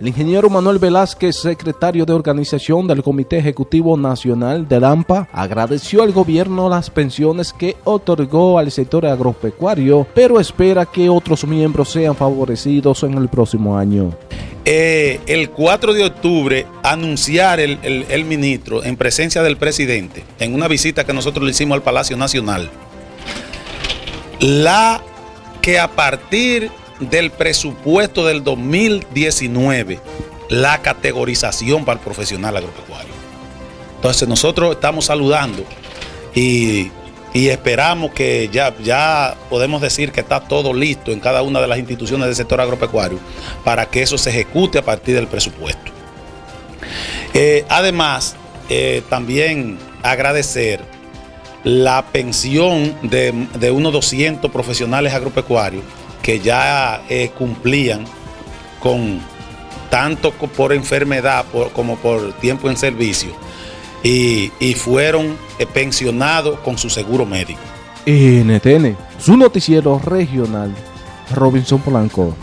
El ingeniero Manuel Velázquez, secretario de organización del Comité Ejecutivo Nacional de AMPA, agradeció al gobierno las pensiones que otorgó al sector agropecuario, pero espera que otros miembros sean favorecidos en el próximo año. Eh, el 4 de octubre anunciar el, el ministro en presencia del presidente, en una visita que nosotros le hicimos al Palacio Nacional, la que a partir del presupuesto del 2019 la categorización para el profesional agropecuario. Entonces nosotros estamos saludando y, esperamos que ya, ya podemos decir que está todo listo en cada una de las instituciones del sector agropecuario para que eso se ejecute a partir del presupuesto. Eh, además, eh, también agradecer la pensión de, de unos 200 profesionales agropecuarios que ya eh, cumplían con tanto por enfermedad como por tiempo en servicio y, fueron eh, pensionados con su seguro médico. NTN, su noticiero regional, Robinson Polanco.